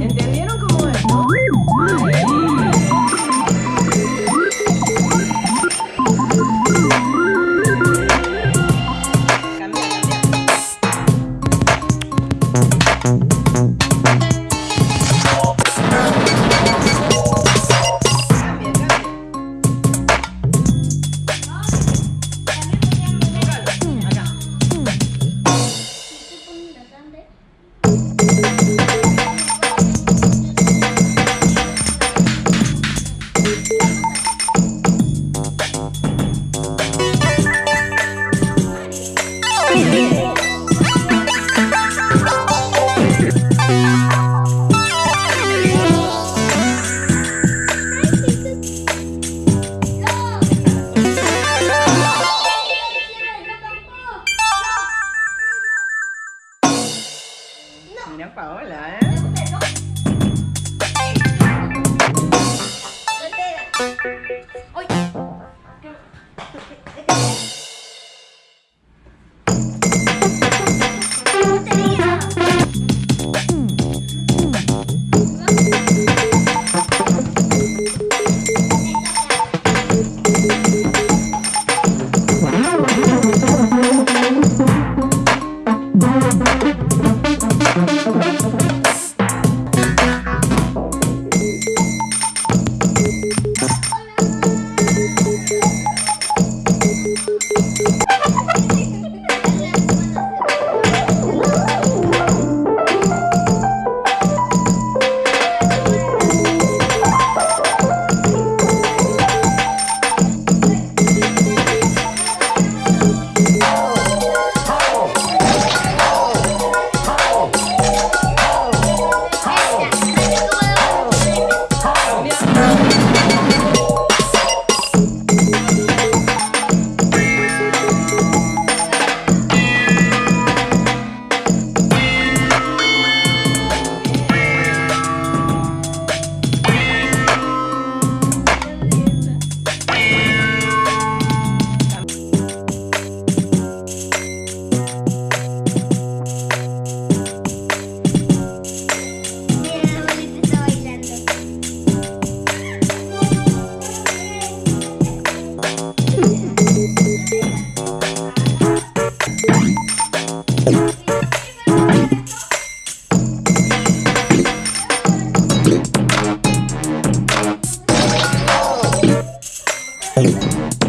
¿Entendieron cómo es? No? Cambia. Mira Paola, ¿eh? Island.